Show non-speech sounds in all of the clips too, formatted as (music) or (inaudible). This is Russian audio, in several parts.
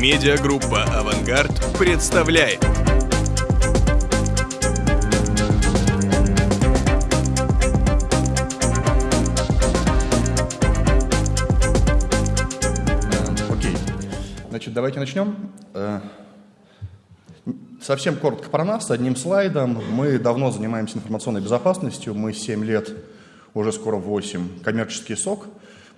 Медиагруппа «Авангард» представляет. Окей. Значит, давайте начнем. Э, Совсем коротко про нас, одним слайдом. Мы давно занимаемся информационной безопасностью. Мы 7 лет, уже скоро 8, коммерческий сок.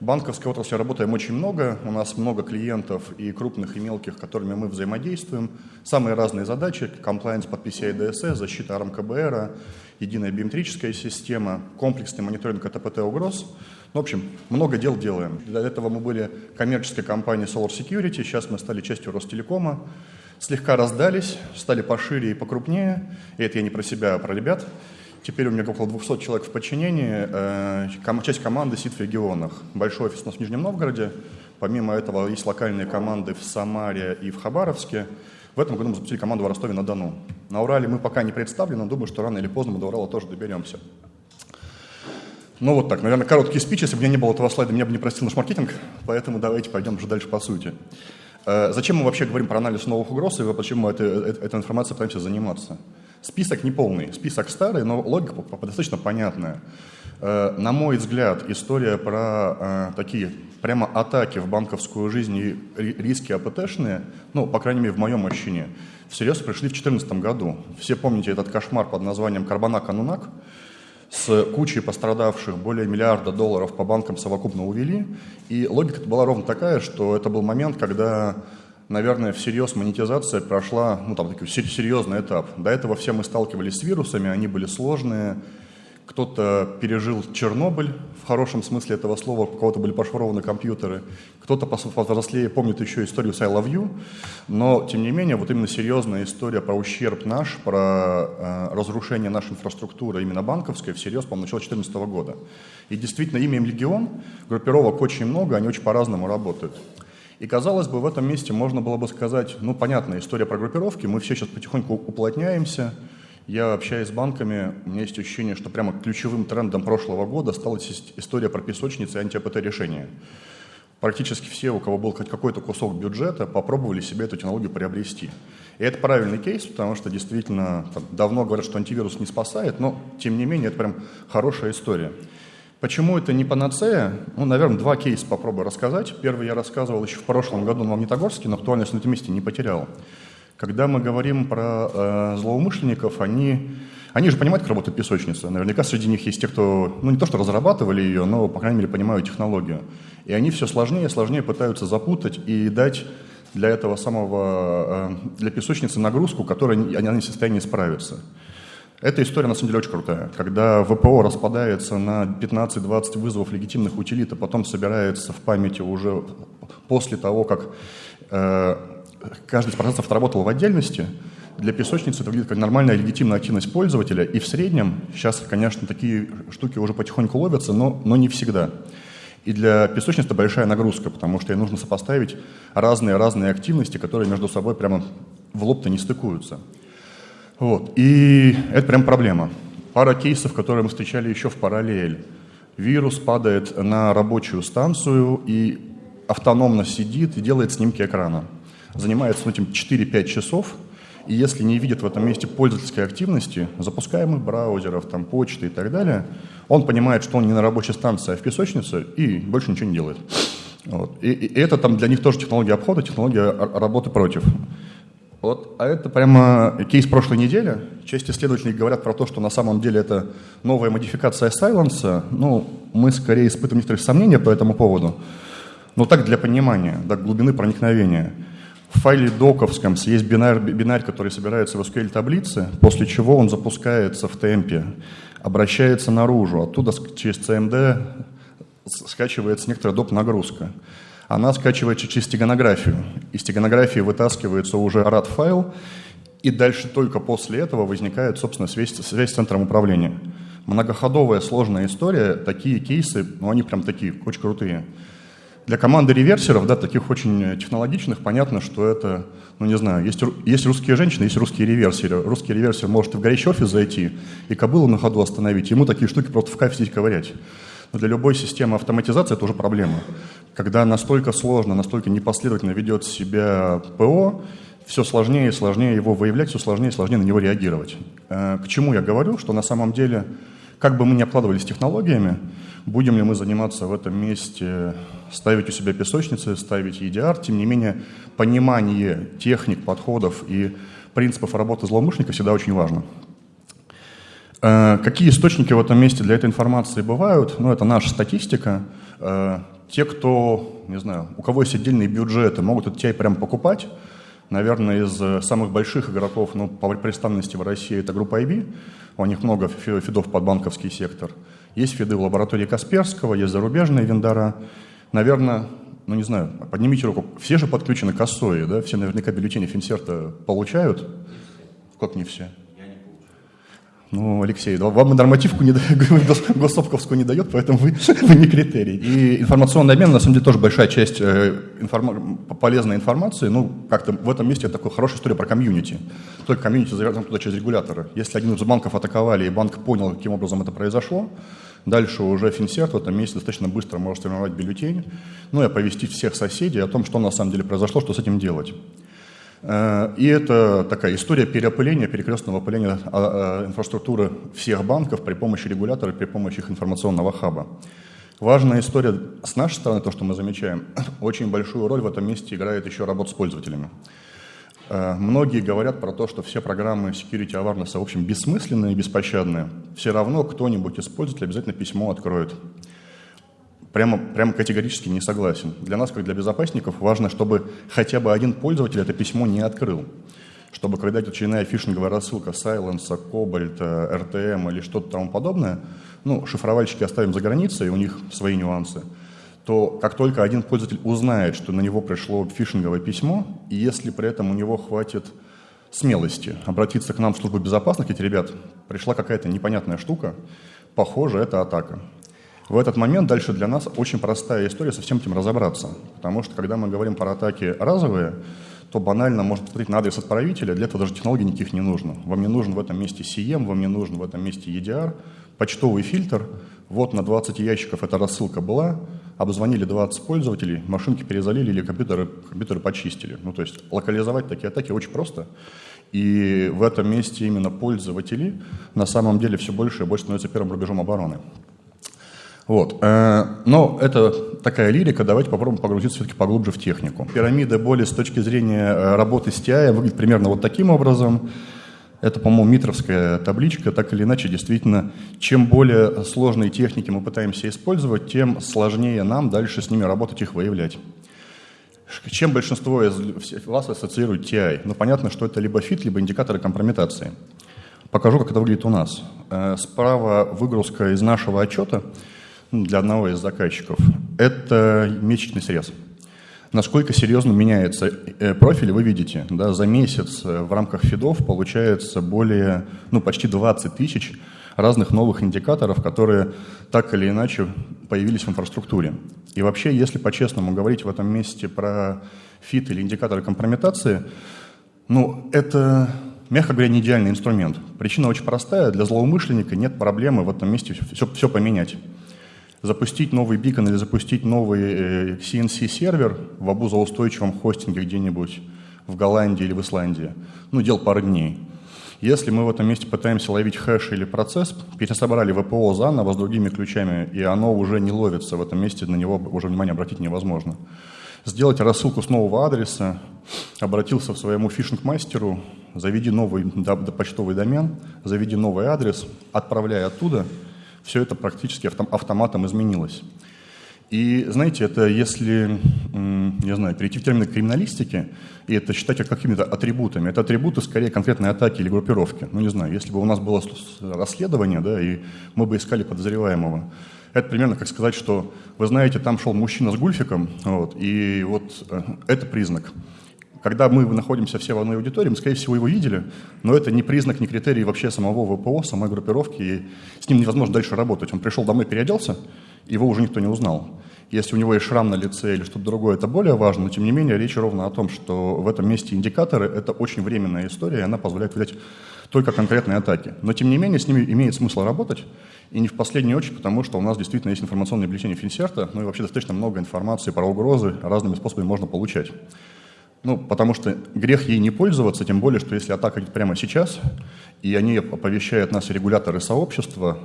Банковской отрасли работаем очень много. У нас много клиентов и крупных, и мелких, которыми мы взаимодействуем. Самые разные задачи. Комплайенс под PCI DSS, защита РМКБР, единая биометрическая система, комплексный мониторинг АТПТ угроз. Ну, в общем, много дел делаем. Для этого мы были коммерческой компанией Solar Security, сейчас мы стали частью Ростелекома слегка раздались, стали пошире и покрупнее. И это я не про себя, а про ребят. Теперь у меня около 200 человек в подчинении. Э, часть команды сидит в регионах. Большой офис у нас в Нижнем Новгороде. Помимо этого есть локальные команды в Самаре и в Хабаровске. В этом году мы запустили команду в Ростове-на-Дону. На Урале мы пока не представлены, но думаю, что рано или поздно мы до Урала тоже доберемся. Ну вот так, наверное, короткий спич. Если бы у меня не было этого слайда, меня бы не простил наш маркетинг. Поэтому давайте пойдем уже дальше по сути. Э, зачем мы вообще говорим про анализ новых угроз и почему мы это, этой информацией пытаемся заниматься? Список не полный, список старый, но логика достаточно понятная. Э, на мой взгляд, история про э, такие прямо атаки в банковскую жизнь и риски АПТшные, ну, по крайней мере, в моем ощущении, всерьез пришли в 2014 году. Все помните этот кошмар под названием «Карбанак-Анунак», с кучей пострадавших, более миллиарда долларов по банкам совокупно увели. И логика была ровно такая, что это был момент, когда, наверное, всерьез монетизация прошла, ну, там, такой серьезный этап. До этого все мы сталкивались с вирусами, они были сложные, кто-то пережил Чернобыль, в хорошем смысле этого слова, у кого-то были пошифрованы компьютеры, кто-то повзрослее помнит еще историю с I Love You, но, тем не менее, вот именно серьезная история про ущерб наш, про э, разрушение нашей инфраструктуры, именно банковской, всерьез, по-моему, начала 2014 года. И действительно, имеем Легион, группировок очень много, они очень по-разному работают. И, казалось бы, в этом месте можно было бы сказать, ну, понятная история про группировки, мы все сейчас потихоньку уплотняемся, я общаюсь с банками, у меня есть ощущение, что прямо ключевым трендом прошлого года стала история про песочницы и анти-АПТ-решения. Практически все, у кого был хоть какой-то кусок бюджета, попробовали себе эту технологию приобрести. И это правильный кейс, потому что действительно там, давно говорят, что антивирус не спасает, но тем не менее это прям хорошая история. Почему это не панацея? Ну, наверное, два кейса попробую рассказать. Первый я рассказывал еще в прошлом году на Магнитогорске, но актуальность на этом месте не потерял. Когда мы говорим про э, злоумышленников, они, они же понимают, как работает песочница. Наверняка среди них есть те, кто, ну не то что разрабатывали ее, но, по крайней мере, понимают технологию. И они все сложнее и сложнее пытаются запутать и дать для этого самого, э, для песочницы нагрузку, которой они, они в состоянии справиться. Эта история, на самом деле, очень крутая. Когда ВПО распадается на 15-20 вызовов легитимных утилит, а потом собирается в памяти уже после того, как э, каждый из процессов отработал в отдельности, для песочницы это выглядит как нормальная легитимная активность пользователя, и в среднем, сейчас, конечно, такие штуки уже потихоньку ловятся, но, но не всегда. И для песочницы это большая нагрузка, потому что ей нужно сопоставить разные-разные активности, которые между собой прямо в лоб-то не стыкуются. Вот. И это прям проблема. Пара кейсов, которые мы встречали еще в параллель. Вирус падает на рабочую станцию и автономно сидит и делает снимки экрана занимается этим 4-5 часов, и если не видит в этом месте пользовательской активности, запускаемых браузеров, там, почты и так далее, он понимает, что он не на рабочей станции, а в песочнице, и больше ничего не делает. Вот. И, и это там для них тоже технология обхода, технология работы против. Вот, а это прямо кейс прошлой недели. Часть исследователей говорят про то, что на самом деле это новая модификация Silence. Ну, мы скорее испытываем некоторые сомнения по этому поводу. Но так для понимания, до глубины проникновения – в файле доковском есть бинар, бинарь, который собирается в SQL таблице, после чего он запускается в темпе, обращается наружу, оттуда через CMD скачивается некоторая доп. нагрузка. Она скачивается через стеганографию. Из стеганографии вытаскивается уже RAD-файл, и дальше только после этого возникает, собственно, связь, связь с центром управления. Многоходовая сложная история, такие кейсы, ну они прям такие, очень крутые. Для команды реверсеров, да, таких очень технологичных, понятно, что это, ну не знаю, есть, есть русские женщины, есть русские реверсеры. Русский реверсер может в горячий офис зайти и кобылу на ходу остановить, ему такие штуки просто в кайф сидеть ковырять. Но для любой системы автоматизации это уже проблема. Когда настолько сложно, настолько непоследовательно ведет себя ПО, все сложнее и сложнее его выявлять, все сложнее и сложнее на него реагировать. Э, к чему я говорю? Что на самом деле, как бы мы ни обкладывались технологиями, будем ли мы заниматься в этом месте, ставить у себя песочницы, ставить EDR, тем не менее, понимание техник, подходов и принципов работы злоумышленника всегда очень важно. Э, какие источники в этом месте для этой информации бывают? Ну, это наша статистика. Э, те, кто, не знаю, у кого есть отдельные бюджеты, могут этот TI прям покупать, Наверное, из э, самых больших игроков ну, по представленности в России это группа IB. У них много фидов под банковский сектор. Есть фиды в лаборатории Касперского, есть зарубежные вендора. Наверное, ну не знаю, поднимите руку. Все же подключены к ОСОИ, да? Все наверняка бюллетени Финсерта получают. Как не все? Ну, Алексей, вам нормативку не (laughs) госсовковскую не дает, поэтому вы, (laughs) вы не критерий. И информационный обмен, на самом деле, тоже большая часть э, информ... полезной информации. Ну, как-то в этом месте такая хорошая история про комьюнити. Только комьюнити завязан туда через регуляторы. Если один из банков атаковали, и банк понял, каким образом это произошло, дальше уже Финсерт в этом месте достаточно быстро может сформировать бюллетень, ну и оповестить всех соседей о том, что на самом деле произошло, что с этим делать. Э, и это такая история переопыления, перекрестного опыления а, а, инфраструктуры всех банков при помощи регулятора, при помощи их информационного хаба. Важная история с нашей стороны, то, что мы замечаем, (clears throat) очень большую роль в этом месте играет еще работа с пользователями. Э, многие говорят про то, что все программы security awareness, в общем, бессмысленные и беспощадные. Все равно кто-нибудь из пользователей обязательно письмо откроет прямо, прямо категорически не согласен. Для нас, как для безопасников, важно, чтобы хотя бы один пользователь это письмо не открыл. Чтобы когда идет очередная фишинговая рассылка Silence, Cobalt, RTM или что-то тому подобное, ну, шифровальщики оставим за границей, у них свои нюансы, то как только один пользователь узнает, что на него пришло фишинговое письмо, и если при этом у него хватит смелости обратиться к нам в службу безопасности, эти ребят, пришла какая-то непонятная штука, похоже, это атака. В этот момент дальше для нас очень простая история со всем этим разобраться. Потому что когда мы говорим про атаки разовые, то банально можно посмотреть на адрес отправителя, для этого даже технологий никаких не нужно. Вам не нужен в этом месте CM, вам не нужен в этом месте EDR, почтовый фильтр, вот на 20 ящиков эта рассылка была, обзвонили 20 пользователей, машинки перезалили или компьютеры, компьютеры почистили. Ну, то есть локализовать такие атаки очень просто. И в этом месте именно пользователи на самом деле все больше и больше становятся первым рубежом обороны. Вот. Э, но это такая лирика, давайте попробуем погрузиться все-таки поглубже в технику. Пирамида боли с точки зрения э, работы с TI выглядит примерно вот таким образом. Это, по-моему, митровская табличка. Так или иначе, действительно, чем более сложные техники мы пытаемся использовать, тем сложнее нам дальше с ними работать, их выявлять. Чем большинство из вас ассоциирует TI? Ну, понятно, что это либо фит, либо индикаторы компрометации. Покажу, как это выглядит у нас. Э, справа выгрузка из нашего отчета – для одного из заказчиков, это месячный срез. Насколько серьезно меняется э, профиль, вы видите. Да, за месяц э, в рамках фидов получается более, ну, почти 20 тысяч разных новых индикаторов, которые так или иначе появились в инфраструктуре. И вообще, если по-честному говорить в этом месте про фит или индикаторы компрометации, ну, это, мягко говоря, не идеальный инструмент. Причина очень простая. Для злоумышленника нет проблемы в этом месте все, все поменять запустить новый бикон или запустить новый CNC-сервер э, в обузоустойчивом хостинге где-нибудь в Голландии или в Исландии, ну, дел пары дней. Если мы в этом месте пытаемся ловить хэш или процесс, пересобрали ВПО заново с другими ключами, и оно уже не ловится в этом месте, на него уже внимание обратить невозможно. Сделать рассылку с нового адреса, обратился к своему фишинг-мастеру, заведи новый почтовый домен, заведи новый адрес, отправляй оттуда – все это практически автоматом изменилось. И знаете, это если, не знаю, перейти в термины криминалистики, и это считать какими-то атрибутами, это атрибуты скорее конкретной атаки или группировки. Ну, не знаю, если бы у нас было расследование, да, и мы бы искали подозреваемого, это примерно как сказать, что, вы знаете, там шел мужчина с гульфиком, вот, и вот э, это признак. Когда мы находимся все в одной аудитории, мы, скорее всего, его видели, но это не признак, не критерий вообще самого ВПО, самой группировки, и с ним невозможно дальше работать. Он пришел домой, переоделся, его уже никто не узнал. Если у него есть шрам на лице или что-то другое, это более важно, но тем не менее речь ровно о том, что в этом месте индикаторы – это очень временная история, и она позволяет взять только конкретные атаки. Но, тем не менее, с ними имеет смысл работать, и не в последнюю очередь, потому что у нас действительно есть информационное бюллетень Финсерта, ну и вообще достаточно много информации про угрозы разными способами можно получать. Ну, потому что грех ей не пользоваться, тем более, что если атака идет прямо сейчас, и они оповещают нас регуляторы сообщества,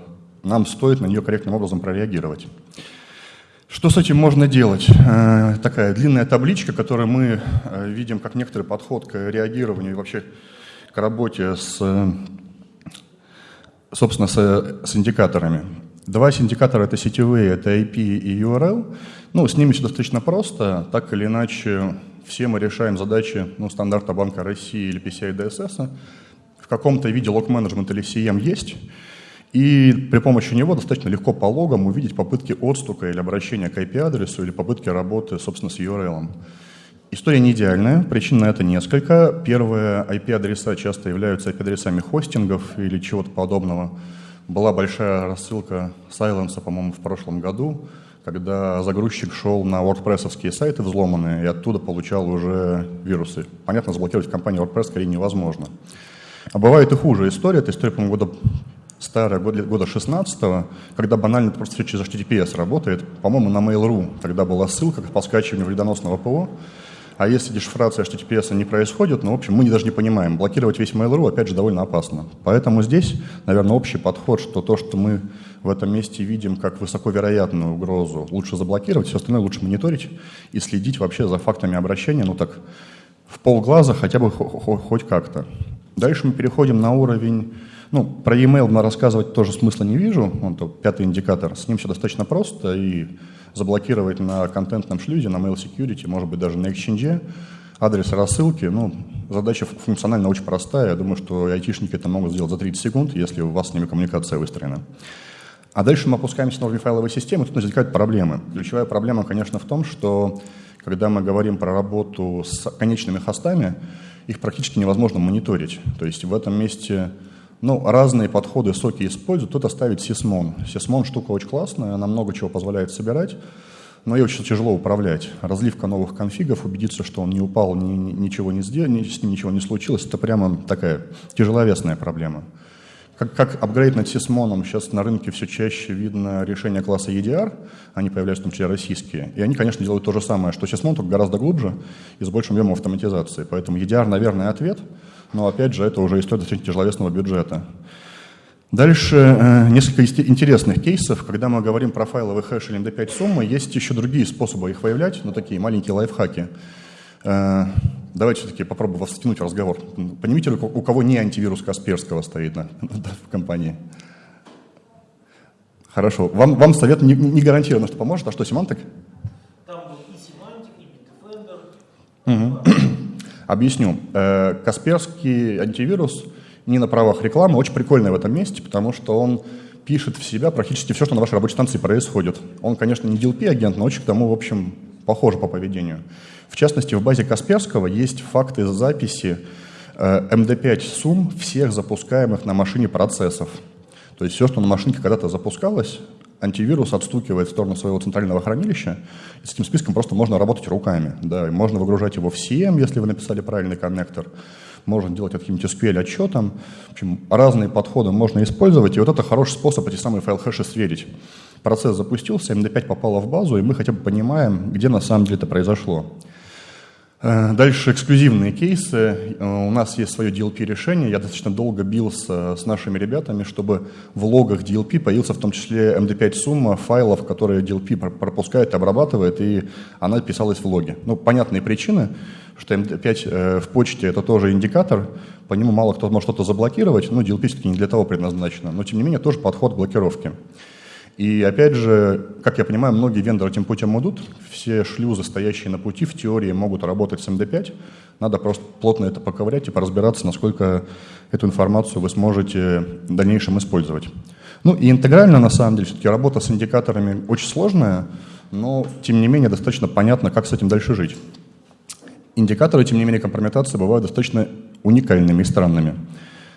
нам стоит на нее корректным образом прореагировать. Что с этим можно делать? Э, такая длинная табличка, которую мы э, видим как некоторый подход к реагированию и вообще к работе с, собственно, с, с индикаторами. Два индикатора это сетевые, это IP и URL. Ну, с ними все достаточно просто. Так или иначе, все мы решаем задачи ну, стандарта Банка России или PCI DSS. В каком-то виде лог-менеджмент или CM есть. И при помощи него достаточно легко по логам увидеть попытки отстука или обращения к IP-адресу или попытки работы, собственно, с URL. История не идеальная, причин на это несколько. Первое, IP-адреса часто являются IP-адресами хостингов или чего-то подобного. Была большая рассылка Silence, по-моему, в прошлом году, когда загрузчик шел на WordPress сайты взломанные и оттуда получал уже вирусы. Понятно, заблокировать компанию WordPress скорее невозможно. А бывает и хуже история. Это история, по-моему, года старая, года, года 16 когда банально просто через HTTPS работает. По-моему, на Mail.ru тогда была ссылка по скачиванию вредоносного ПО. А если дешифрация HTTPS не происходит, ну, в общем, мы даже не понимаем. Блокировать весь Mail.ru, опять же, довольно опасно. Поэтому здесь, наверное, общий подход, что то, что мы в этом месте видим как высоковероятную угрозу, лучше заблокировать, все остальное лучше мониторить и следить вообще за фактами обращения, ну так, в полглаза хотя бы хоть как-то. Дальше мы переходим на уровень ну, про e-mail мы рассказывать тоже смысла не вижу. Он то пятый индикатор. С ним все достаточно просто. И заблокировать на контентном шлюзе, на mail security, может быть, даже на Exchange, адрес рассылки. Ну, задача функционально очень простая. Я думаю, что айтишники это могут сделать за 30 секунд, если у вас с ними коммуникация выстроена. А дальше мы опускаемся на уровень файловой системы, тут возникают проблемы. Ключевая проблема, конечно, в том, что когда мы говорим про работу с конечными хостами, их практически невозможно мониторить. То есть в этом месте ну, разные подходы соки используют. Кто-то ставит сисмон. Сисмон штука очень классная, она много чего позволяет собирать, но ее очень тяжело управлять. Разливка новых конфигов, убедиться, что он не упал, ни, ничего не сделал, с ним ничего не случилось, это прямо такая тяжеловесная проблема. Как, как апгрейд над сисмоном, сейчас на рынке все чаще видно решения класса EDR, они появляются в том числе российские, и они, конечно, делают то же самое, что сисмон, только гораздо глубже и с большим объемом автоматизации. Поэтому EDR, наверное, ответ – но опять же, это уже история достаточно тяжеловесного бюджета. Дальше э, несколько интересных кейсов. Когда мы говорим про файловый хэш или MD5 суммы, есть еще другие способы их выявлять, но такие маленькие лайфхаки. Э, давайте все-таки попробуем вас втянуть в разговор. Понимаете, у кого не антивирус Касперского стоит на, (laughs) в компании? Хорошо. Вам, вам совет не, не гарантированно, что поможет. А что, семантик? Там был и семантик, и Bitdefender. Угу. Объясню. Э, Касперский антивирус не на правах рекламы, очень прикольный в этом месте, потому что он пишет в себя практически все, что на вашей рабочей станции происходит. Он, конечно, не DLP-агент, но очень к тому, в общем, похож по поведению. В частности, в базе Касперского есть факты записи MD5 э, сумм всех запускаемых на машине процессов. То есть все, что на машинке когда-то запускалось, антивирус отстукивает в сторону своего центрального хранилища, и с этим списком просто можно работать руками. Да, можно выгружать его в CM, если вы написали правильный коннектор, можно делать каким-нибудь SQL отчетом. В общем, разные подходы можно использовать, и вот это хороший способ эти самые файл-хэши сверить. Процесс запустился, MD5 попало в базу, и мы хотя бы понимаем, где на самом деле это произошло. Э, дальше эксклюзивные кейсы. Э, у нас есть свое DLP-решение. Я достаточно долго бился с нашими ребятами, чтобы в логах DLP появился в том числе MD5 сумма файлов, которые DLP пропускает, обрабатывает, и она писалась в логе. Ну, понятные причины, что MD5 э, в почте это тоже индикатор, по нему мало кто может что-то заблокировать, но DLP все-таки не для того предназначено. Но, тем не менее, тоже подход к блокировке. И опять же, как я понимаю, многие вендоры этим путем идут. Все шлюзы, стоящие на пути, в теории могут работать с MD5. Надо просто плотно это поковырять и поразбираться, насколько эту информацию вы сможете в дальнейшем использовать. Ну и интегрально, на самом деле, все-таки работа с индикаторами очень сложная, но, тем не менее, достаточно понятно, как с этим дальше жить. Индикаторы, тем не менее, компрометации бывают достаточно уникальными и странными.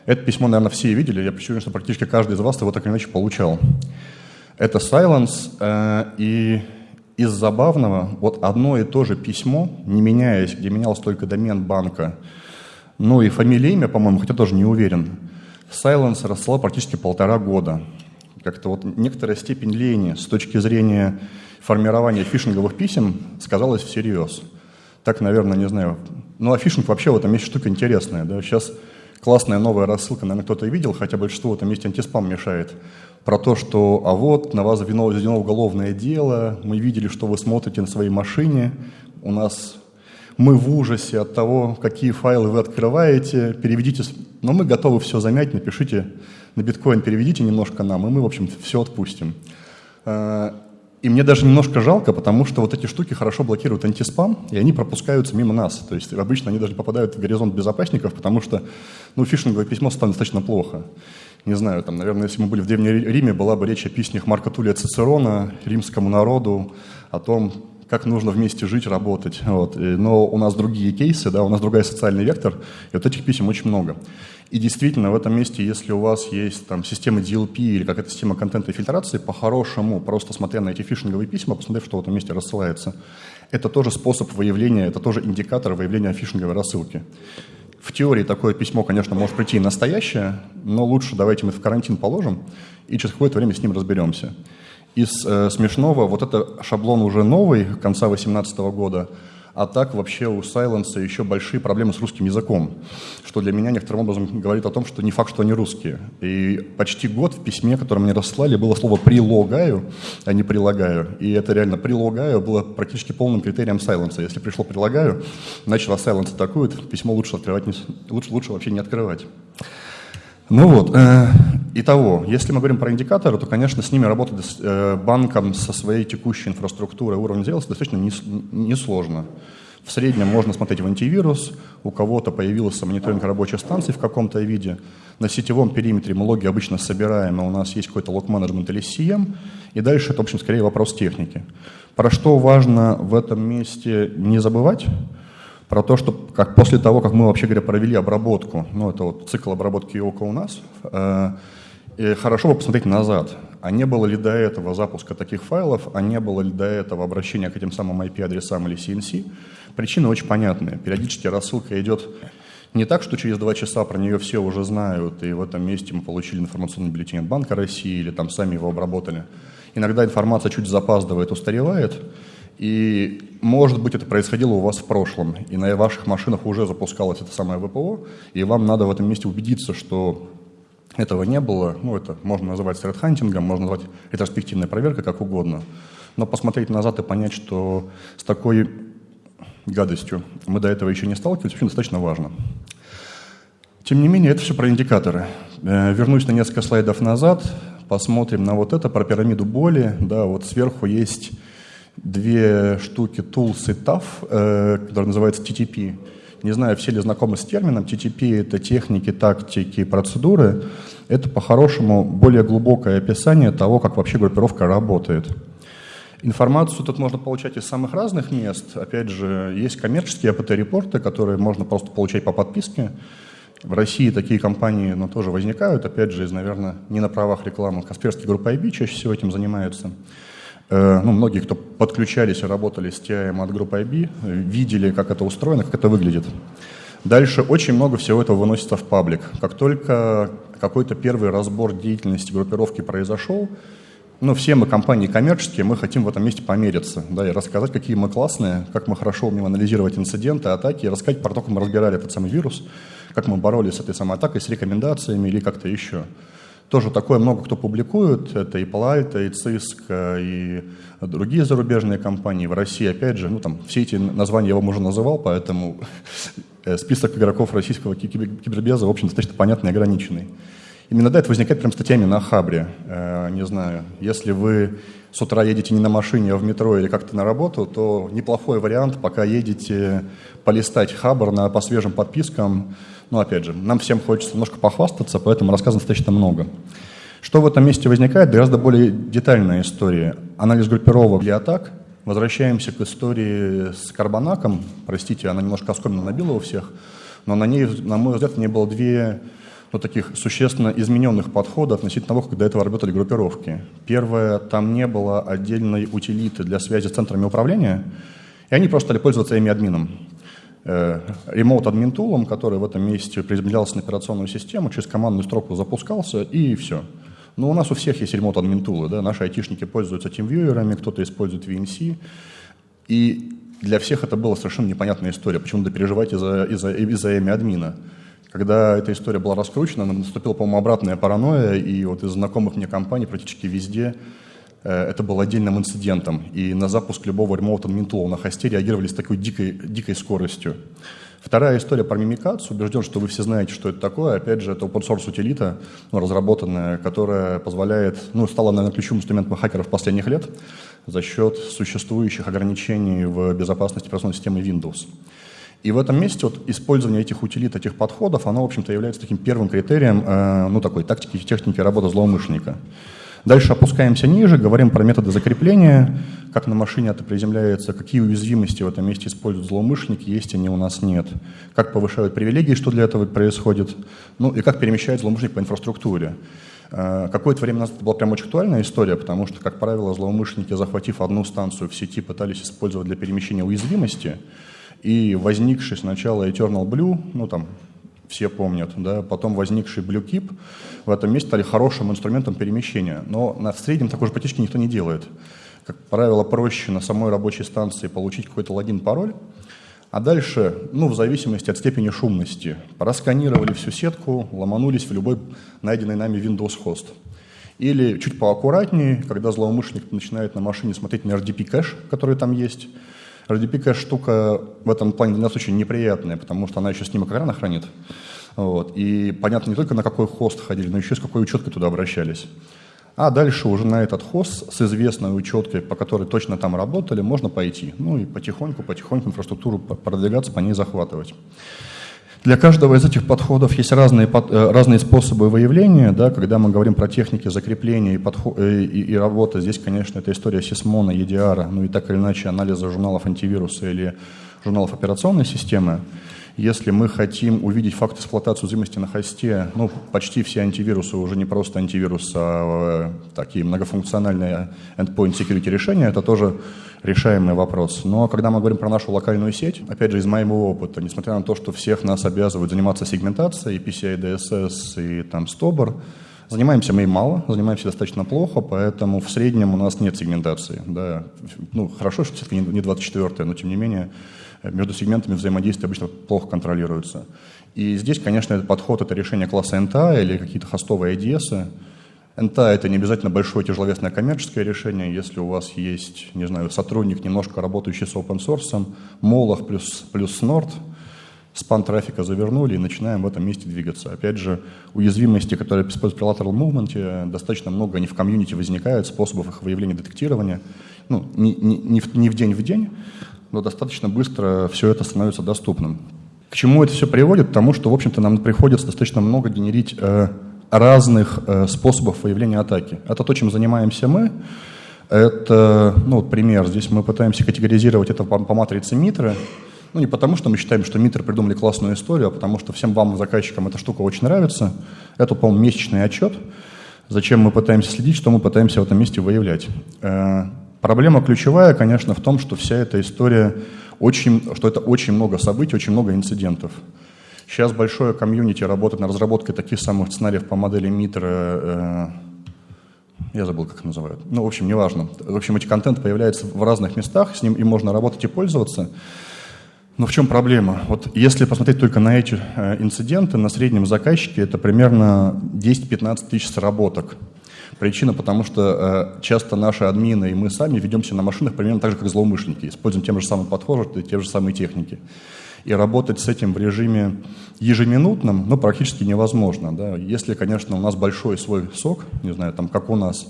Это письмо, наверное, все видели. Я уверен, что практически каждый из вас его так или иначе получал. Это Silence, э, и из забавного, вот одно и то же письмо, не меняясь, где менялся только домен банка, ну и фамилия, имя, по-моему, хотя тоже не уверен, Silence рассылал практически полтора года. Как-то вот некоторая степень лени с точки зрения формирования фишинговых писем сказалась всерьез. Так, наверное, не знаю. Ну, а фишинг вообще в этом есть штука интересная. Да? Сейчас классная новая рассылка, наверное, кто-то видел, хотя большинство в этом месте антиспам мешает, про то, что а вот на вас заведено уголовное дело, мы видели, что вы смотрите на своей машине, у нас мы в ужасе от того, какие файлы вы открываете, переведите, но мы готовы все замять, напишите на биткоин, переведите немножко нам, и мы, в общем, все отпустим. А, и мне даже немножко жалко, потому что вот эти штуки хорошо блокируют антиспам, и они пропускаются мимо нас. То есть обычно они даже попадают в горизонт безопасников, потому что ну, фишинговое письмо станет достаточно плохо. Не знаю, там, наверное, если мы были в Древнем Риме, была бы речь о песнях Марка Тулия Цицерона римскому народу, о том, как нужно вместе жить, работать. Вот. Но у нас другие кейсы, да, у нас другой социальный вектор, и вот этих писем очень много. И действительно, в этом месте, если у вас есть там, система DLP или какая-то система контента и фильтрации, по-хорошему, просто смотря на эти фишинговые письма, посмотрев, что в этом месте рассылается, это тоже способ выявления, это тоже индикатор выявления фишинговой рассылки. В теории такое письмо, конечно, может прийти настоящее, но лучше давайте мы в карантин положим и через какое-то время с ним разберемся. Из э, смешного, вот это шаблон уже новый, конца 2018 года, а так вообще у Silence еще большие проблемы с русским языком, что для меня некоторым образом говорит о том, что не факт, что они русские. И почти год в письме, которое мне расслали, было слово «прилагаю», а не «прилагаю». И это реально «прилагаю» было практически полным критерием Silence. Если пришло «прилагаю», значит, вас Silence атакует, письмо лучше открывать, лучше, лучше вообще не открывать. Ну вот, э, итого, если мы говорим про индикаторы, то, конечно, с ними работать э, банком со своей текущей инфраструктурой уровня зрелости достаточно несложно. В среднем можно смотреть в антивирус, у кого-то появился мониторинг рабочей станции в каком-то виде. На сетевом периметре мы логи обычно собираем, и у нас есть какой-то лог-менеджмент или CM, и дальше это, в общем, скорее вопрос техники. Про что важно в этом месте не забывать – про то, что как после того, как мы, вообще говоря, провели обработку, ну, это вот цикл обработки ИОКа у нас, э, и хорошо бы посмотреть назад, а не было ли до этого запуска таких файлов, а не было ли до этого обращения к этим самым IP-адресам или CNC. Причины очень понятные. Периодически рассылка идет не так, что через два часа про нее все уже знают, и в этом месте мы получили информационный бюллетень от Банка России или там сами его обработали. Иногда информация чуть запаздывает, устаревает, и, может быть, это происходило у вас в прошлом, и на ваших машинах уже запускалось это самое ВПО, и вам надо в этом месте убедиться, что этого не было. Ну, это можно называть средхантингом, можно назвать ретроспективной проверкой, как угодно. Но посмотреть назад и понять, что с такой гадостью мы до этого еще не сталкивались, очень достаточно важно. Тем не менее, это все про индикаторы. Э, вернусь на несколько слайдов назад, посмотрим на вот это, про пирамиду боли. Да, вот сверху есть две штуки tools и TAF, э, которые называются TTP. Не знаю, все ли знакомы с термином. TTP — это техники, тактики, процедуры. Это, по-хорошему, более глубокое описание того, как вообще группировка работает. Информацию тут можно получать из самых разных мест. Опять же, есть коммерческие АПТ-репорты, которые можно просто получать по подписке. В России такие компании ну, тоже возникают, опять же, из, наверное, не на правах рекламы. Касперский группа IB чаще всего этим занимается. Э, ну, многие, кто подключались и работали с TIM от группы IB, видели, как это устроено, как это выглядит. Дальше очень много всего этого выносится в паблик. Как только какой-то первый разбор деятельности группировки произошел, ну, все мы компании коммерческие, мы хотим в этом месте помериться, да, и рассказать, какие мы классные, как мы хорошо умеем анализировать инциденты, атаки, и рассказать про то, как мы разбирали этот самый вирус, как мы боролись с этой самой атакой, с рекомендациями или как-то еще. Тоже такое много кто публикует, это и Палальто, и Cisco, и другие зарубежные компании. В России, опять же, ну там все эти названия я вам уже называл, поэтому э, список игроков российского кибербеза, в общем, достаточно понятный и ограниченный. Именно да, это возникает прям статьями на Хабре. Э, не знаю, если вы с утра едете не на машине, а в метро или как-то на работу, то неплохой вариант, пока едете, полистать Хабр на, по свежим подпискам, но опять же, нам всем хочется немножко похвастаться, поэтому рассказано достаточно много. Что в этом месте возникает? Гораздо более детальная история. Анализ группировок для атак. Возвращаемся к истории с Карбонаком. Простите, она немножко оскоменно набила у всех. Но на ней, на мой взгляд, не было две ну, таких существенно измененных подходов относительно того, как до этого работали группировки. Первое, там не было отдельной утилиты для связи с центрами управления, и они просто стали пользоваться ими админом. Ремоут админ тулом, который в этом месте приземлялся на операционную систему, через командную строку запускался, и все. Но у нас у всех есть ремонт админ тулы, да, наши айтишники пользуются TeamViewer, кто-то использует VNC, и для всех это была совершенно непонятная история, почему-то переживать из-за из из имя админа. Когда эта история была раскручена, наступила, по-моему, обратная паранойя, и вот из знакомых мне компаний практически везде э, это был отдельным инцидентом. И на запуск любого ремоут админтула на хосте реагировали с такой дикой, дикой скоростью. Вторая история про мимикацию. Убежден, что вы все знаете, что это такое. Опять же, это open source утилита, ну, разработанная, которая позволяет, ну, стала, наверное, ключевым инструментом хакеров последних лет за счет существующих ограничений в безопасности операционной системы Windows. И в этом месте вот использование этих утилит, этих подходов, оно, в общем-то, является таким первым критерием, э, ну, такой тактики и техники работы злоумышленника. Дальше опускаемся ниже, говорим про методы закрепления, как на машине это приземляется, какие уязвимости в этом месте используют злоумышленники, есть они у нас нет, как повышают привилегии, что для этого происходит, ну и как перемещает злоумышленник по инфраструктуре. Э, какое-то время назад это была прям очень актуальная история, потому что, как правило, злоумышленники, захватив одну станцию в сети, пытались использовать для перемещения уязвимости, и возникший сначала Eternal Blue, ну там все помнят, да, потом возникший BlueKeep в этом месте стали хорошим инструментом перемещения. Но на, среднем такой же потечки никто не делает. Как правило, проще на самой рабочей станции получить какой-то логин-пароль, а дальше, ну, в зависимости от степени шумности, просканировали всю сетку, ломанулись в любой найденный нами Windows хост. Или чуть поаккуратнее, когда злоумышленник начинает на машине смотреть на RDP кэш, который там есть, RDP штука в этом плане для нас очень неприятная, потому что она еще снимок экрана хранит. Вот. И понятно не только на какой хост ходили, но еще с какой учеткой туда обращались. А дальше уже на этот хост с известной учеткой, по которой точно там работали, можно пойти. Ну и потихоньку, потихоньку инфраструктуру продвигаться, по ней захватывать. Для каждого из этих подходов есть разные, э, разные способы выявления. Да, когда мы говорим про техники закрепления и, подход, э, и, и работы, здесь, конечно, это история Сисмона, EDR, ну и так или иначе анализа журналов антивируса или журналов операционной системы. Если мы хотим увидеть факт эксплуатации уязвимости на хосте, ну, почти все антивирусы уже не просто антивирус, а э, такие многофункциональные endpoint security решения, это тоже решаемый вопрос. Но когда мы говорим про нашу локальную сеть, опять же, из моего опыта, несмотря на то, что всех нас обязывают заниматься сегментацией, PCI DSS и там STOBR, Занимаемся мы и мало, занимаемся достаточно плохо, поэтому в среднем у нас нет сегментации. Да. Ну, хорошо, что все-таки не 24 но тем не менее между сегментами взаимодействия обычно плохо контролируются. И здесь, конечно, этот подход — это решение класса NTA или какие-то хостовые IDS. NTA — это не обязательно большое тяжеловесное коммерческое решение. Если у вас есть, не знаю, сотрудник, немножко работающий с open source, Молох плюс, плюс Nord, спан трафика завернули и начинаем в этом месте двигаться. Опять же, уязвимости, которые используют при lateral movement, достаточно много, они в комьюнити возникают, способов их выявления, детектирования. Ну, не, не, не, в, не в день в день, но достаточно быстро все это становится доступным. К чему это все приводит? К тому, что, в общем-то, нам приходится достаточно много генерить э, разных э, способов выявления атаки. Это то, чем занимаемся мы. Это, ну, вот пример. Здесь мы пытаемся категоризировать это по, по матрице Митры. Ну, не потому, что мы считаем, что Митры придумали классную историю, а потому что всем вам, заказчикам, эта штука очень нравится. Это, по-моему, месячный отчет. Зачем мы пытаемся следить, что мы пытаемся в этом месте выявлять. Э, Проблема ключевая, конечно, в том, что вся эта история, очень, что это очень много событий, очень много инцидентов. Сейчас большое комьюнити работает на разработке таких самых сценариев по модели Митра, э, я забыл, как их называют. Ну, в общем, неважно. В общем, эти контент появляется в разных местах, с ним им можно работать и пользоваться. Но в чем проблема? Вот если посмотреть только на эти э, инциденты, на среднем заказчике это примерно 10-15 тысяч сработок. Причина, потому что э, часто наши админы и мы сами ведемся на машинах примерно так же, как злоумышленники. Используем тем же самым подходом, те же самые техники. И работать с этим в режиме ежеминутном, ну, практически невозможно. Да? Если, конечно, у нас большой свой сок, не знаю, там, как у нас,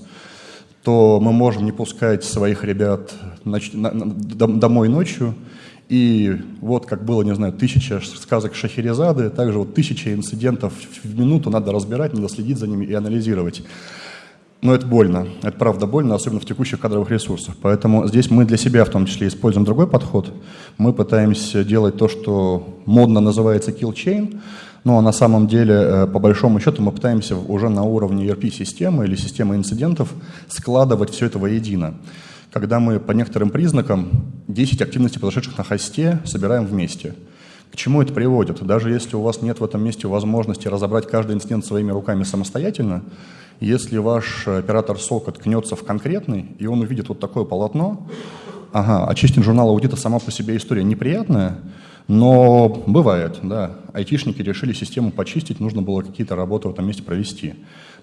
то мы можем не пускать своих ребят ноч... на... домой ночью, и вот как было, не знаю, тысяча сказок Шахерезады, также вот тысяча инцидентов в минуту надо разбирать, надо следить за ними и анализировать. Но это больно, это правда больно, особенно в текущих кадровых ресурсах. Поэтому здесь мы для себя в том числе используем другой подход. Мы пытаемся делать то, что модно называется kill chain, но на самом деле, э, по большому счету, мы пытаемся уже на уровне ERP-системы или системы инцидентов складывать все это воедино. Когда мы по некоторым признакам 10 активностей, произошедших на хосте, собираем вместе. К чему это приводит? Даже если у вас нет в этом месте возможности разобрать каждый инцидент своими руками самостоятельно, если ваш оператор сока ткнется в конкретный, и он увидит вот такое полотно, ага, очистить журнал аудита сама по себе история неприятная, но бывает, да. Айтишники решили систему почистить, нужно было какие-то работы в этом месте провести.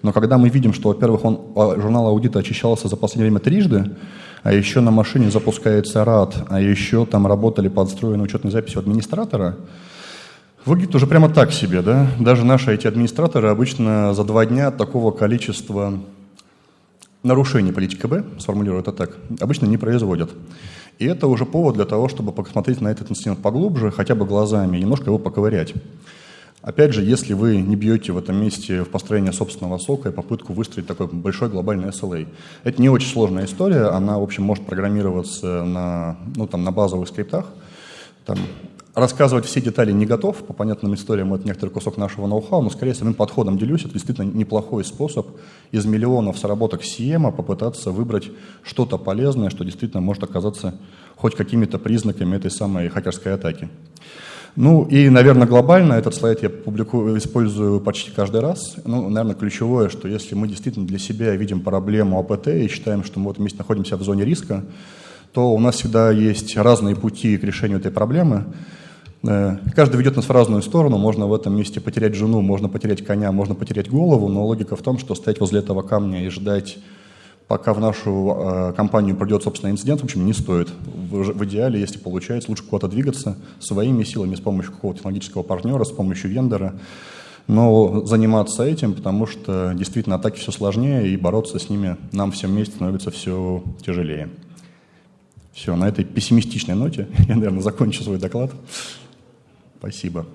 Но когда мы видим, что, во-первых, он, а, журнал аудита очищался за последнее время трижды, а еще на машине запускается RAD, а еще там работали подстроенные учетной записи администратора, выглядит уже прямо так себе, да? Даже наши эти администраторы обычно за два дня такого количества нарушений политики Б, сформулирую это так, обычно не производят. И это уже повод для того, чтобы посмотреть на этот инцидент поглубже, хотя бы глазами, немножко его поковырять. Опять же, если вы не бьете в этом месте в построение собственного сока и попытку выстроить такой большой глобальный SLA. Это не очень сложная история, она, в общем, может программироваться на, ну, там, на базовых скриптах. Там, рассказывать все детали не готов, по понятным историям это некоторый кусок нашего ноу-хау, но скорее самим подходом делюсь, это действительно неплохой способ из миллионов сработок CM попытаться выбрать что-то полезное, что действительно может оказаться хоть какими-то признаками этой самой хакерской атаки. Ну и, наверное, глобально этот слайд я публикую, использую почти каждый раз. Ну, наверное, ключевое, что если мы действительно для себя видим проблему АПТ и считаем, что мы в этом месте находимся в зоне риска, то у нас всегда есть разные пути к решению этой проблемы. Э, каждый ведет нас в разную сторону. Можно в этом месте потерять жену, можно потерять коня, можно потерять голову, но логика в том, что стоять возле этого камня и ждать пока в нашу э, компанию придет, собственно, инцидент, в общем, не стоит. В, в идеале, если получается, лучше куда-то двигаться своими силами, с помощью какого-то технологического партнера, с помощью вендора, но заниматься этим, потому что действительно атаки все сложнее, и бороться с ними нам всем вместе становится все тяжелее. Все, на этой пессимистичной ноте я, наверное, закончу свой доклад. Спасибо.